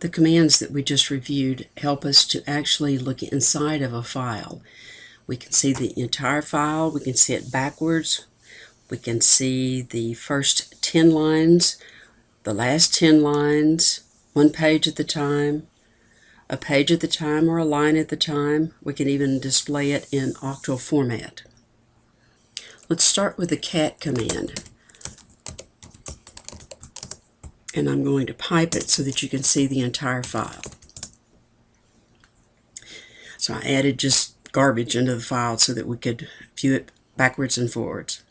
The commands that we just reviewed help us to actually look inside of a file. We can see the entire file, we can see it backwards, we can see the first 10 lines, the last 10 lines, one page at the time, a page at the time or a line at the time. We can even display it in octal format. Let's start with the cat command. And I'm going to pipe it so that you can see the entire file. So I added just garbage into the file so that we could view it backwards and forwards.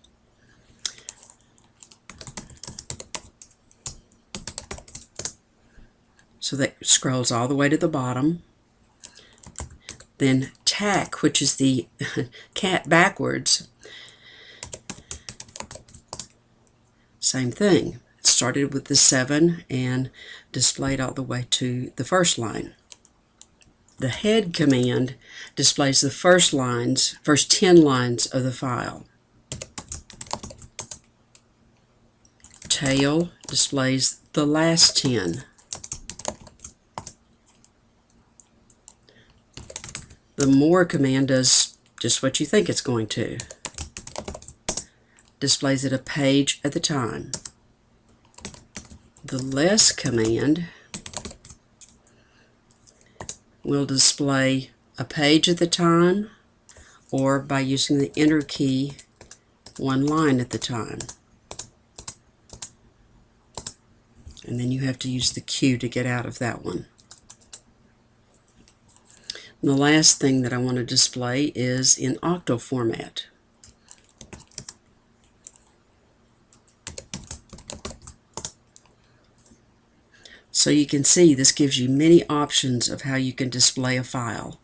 So that scrolls all the way to the bottom. Then tac, which is the cat backwards, same thing started with the 7 and displayed all the way to the first line. The head command displays the first lines, first 10 lines of the file. Tail displays the last 10. The more command does just what you think it's going to. Displays it a page at a time the less command will display a page at the time or by using the enter key one line at the time. And then you have to use the Q to get out of that one. And the last thing that I want to display is in octal format. So you can see this gives you many options of how you can display a file.